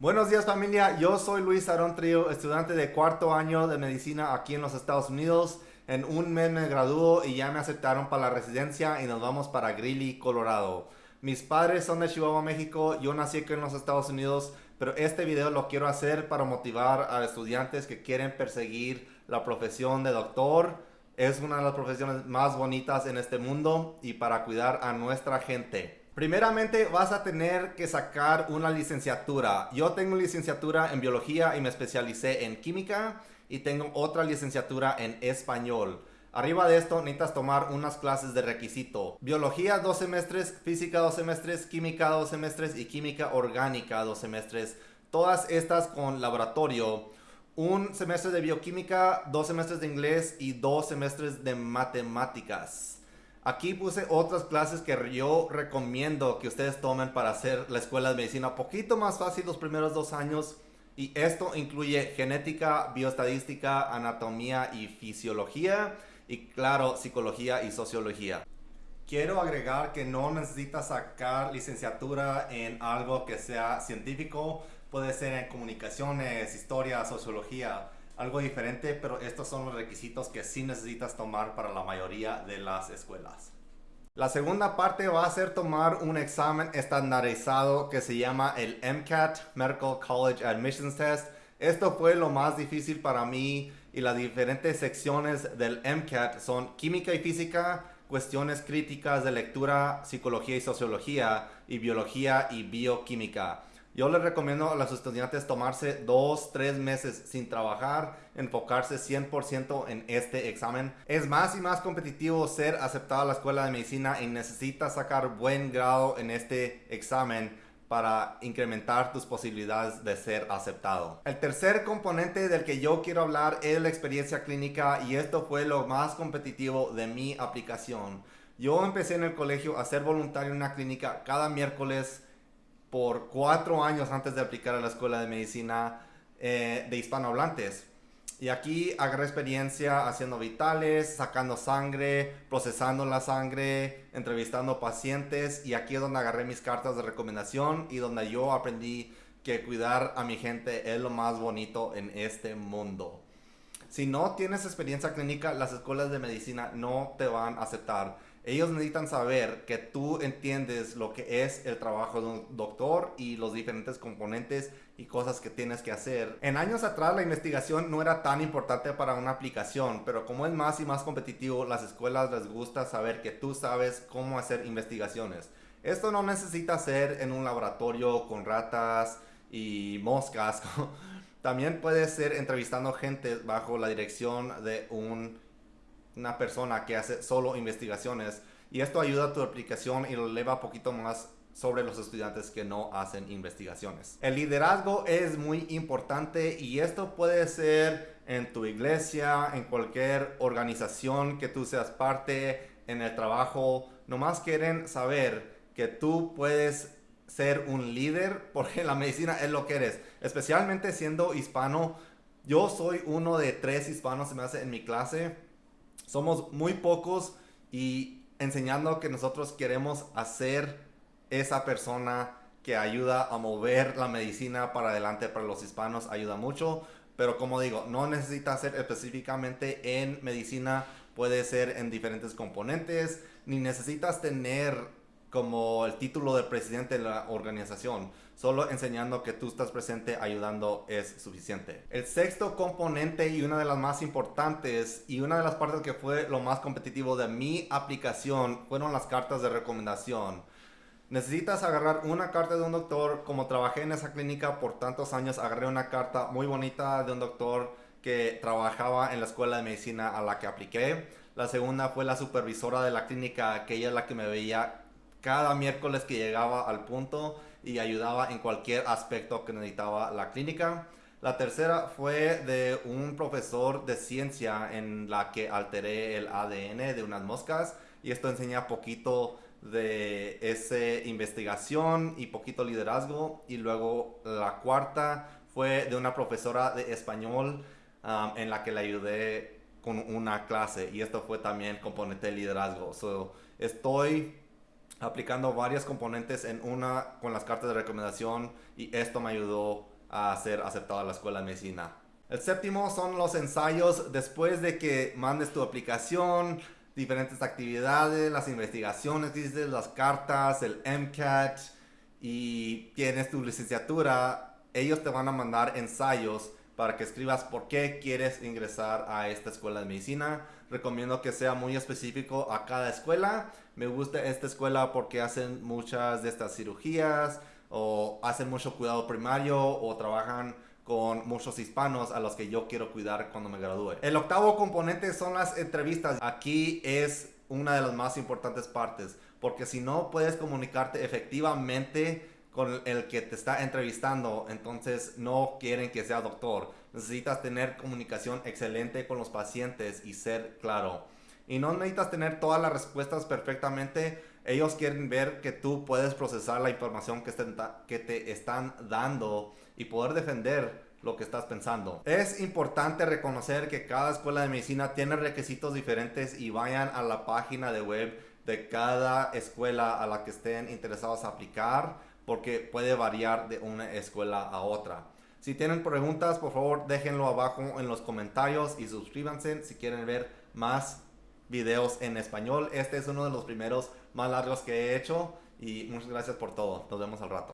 Buenos días familia, yo soy Luis Aarón Trío, estudiante de cuarto año de medicina aquí en los Estados Unidos. En un mes me graduó y ya me aceptaron para la residencia y nos vamos para Greeley, Colorado. Mis padres son de Chihuahua, México, yo nací aquí en los Estados Unidos, pero este video lo quiero hacer para motivar a estudiantes que quieren perseguir la profesión de doctor. Es una de las profesiones más bonitas en este mundo y para cuidar a nuestra gente. Primeramente vas a tener que sacar una licenciatura. Yo tengo licenciatura en biología y me especialicé en química y tengo otra licenciatura en español. Arriba de esto necesitas tomar unas clases de requisito. Biología dos semestres, física dos semestres, química dos semestres y química orgánica dos semestres. Todas estas con laboratorio. Un semestre de bioquímica, dos semestres de inglés y dos semestres de matemáticas. Aquí puse otras clases que yo recomiendo que ustedes tomen para hacer la escuela de medicina un poquito más fácil los primeros dos años. Y esto incluye genética, bioestadística, anatomía y fisiología. Y claro, psicología y sociología. Quiero agregar que no necesitas sacar licenciatura en algo que sea científico. Puede ser en comunicaciones, historia, sociología algo diferente, pero estos son los requisitos que sí necesitas tomar para la mayoría de las escuelas. La segunda parte va a ser tomar un examen estandarizado que se llama el MCAT, Medical College Admissions Test. Esto fue lo más difícil para mí y las diferentes secciones del MCAT son química y física, cuestiones críticas de lectura, psicología y sociología y biología y bioquímica. Yo les recomiendo a los estudiantes tomarse dos, tres meses sin trabajar, enfocarse 100% en este examen. Es más y más competitivo ser aceptado a la escuela de medicina y necesitas sacar buen grado en este examen para incrementar tus posibilidades de ser aceptado. El tercer componente del que yo quiero hablar es la experiencia clínica y esto fue lo más competitivo de mi aplicación. Yo empecé en el colegio a ser voluntario en una clínica cada miércoles por cuatro años antes de aplicar a la escuela de medicina eh, de hispanohablantes. Y aquí agarré experiencia haciendo vitales, sacando sangre, procesando la sangre, entrevistando pacientes y aquí es donde agarré mis cartas de recomendación y donde yo aprendí que cuidar a mi gente es lo más bonito en este mundo. Si no tienes experiencia clínica, las escuelas de medicina no te van a aceptar ellos necesitan saber que tú entiendes lo que es el trabajo de un doctor y los diferentes componentes y cosas que tienes que hacer. En años atrás la investigación no era tan importante para una aplicación, pero como es más y más competitivo, las escuelas les gusta saber que tú sabes cómo hacer investigaciones. Esto no necesita ser en un laboratorio con ratas y moscas. También puede ser entrevistando gente bajo la dirección de un una persona que hace solo investigaciones y esto ayuda a tu aplicación y lo eleva un poquito más sobre los estudiantes que no hacen investigaciones. El liderazgo es muy importante y esto puede ser en tu iglesia, en cualquier organización que tú seas parte, en el trabajo. Nomás quieren saber que tú puedes ser un líder porque la medicina es lo que eres. Especialmente siendo hispano. Yo soy uno de tres hispanos, se me hace en mi clase somos muy pocos y enseñando que nosotros queremos hacer esa persona que ayuda a mover la medicina para adelante para los hispanos ayuda mucho. Pero como digo, no necesita ser específicamente en medicina, puede ser en diferentes componentes, ni necesitas tener como el título de presidente de la organización. Solo enseñando que tú estás presente ayudando es suficiente. El sexto componente y una de las más importantes y una de las partes que fue lo más competitivo de mi aplicación fueron las cartas de recomendación. Necesitas agarrar una carta de un doctor. Como trabajé en esa clínica por tantos años, agarré una carta muy bonita de un doctor que trabajaba en la escuela de medicina a la que apliqué. La segunda fue la supervisora de la clínica, que ella es la que me veía cada miércoles que llegaba al punto y ayudaba en cualquier aspecto que necesitaba la clínica. La tercera fue de un profesor de ciencia en la que alteré el ADN de unas moscas y esto enseña poquito de esa investigación y poquito liderazgo. Y luego la cuarta fue de una profesora de español um, en la que le ayudé con una clase y esto fue también componente de liderazgo. So, estoy aplicando varias componentes en una con las cartas de recomendación y esto me ayudó a ser aceptado a la escuela de medicina. El séptimo son los ensayos después de que mandes tu aplicación, diferentes actividades, las investigaciones, las cartas, el MCAT y tienes tu licenciatura, ellos te van a mandar ensayos para que escribas por qué quieres ingresar a esta escuela de medicina. Recomiendo que sea muy específico a cada escuela. Me gusta esta escuela porque hacen muchas de estas cirugías o hacen mucho cuidado primario o trabajan con muchos hispanos a los que yo quiero cuidar cuando me gradúe. El octavo componente son las entrevistas. Aquí es una de las más importantes partes, porque si no puedes comunicarte efectivamente con el que te está entrevistando, entonces no quieren que sea doctor. Necesitas tener comunicación excelente con los pacientes y ser claro. Y no necesitas tener todas las respuestas perfectamente. Ellos quieren ver que tú puedes procesar la información que, te están dando y poder defender lo que estás pensando. Es importante reconocer que cada escuela de medicina tiene requisitos diferentes y vayan a la página de web de cada escuela a la que estén interesados a aplicar porque puede variar de una escuela a otra. Si tienen preguntas, por favor déjenlo abajo en los comentarios y suscríbanse si quieren ver más videos en español. Este es uno de los primeros más largos que he hecho y muchas gracias por todo. Nos vemos al rato.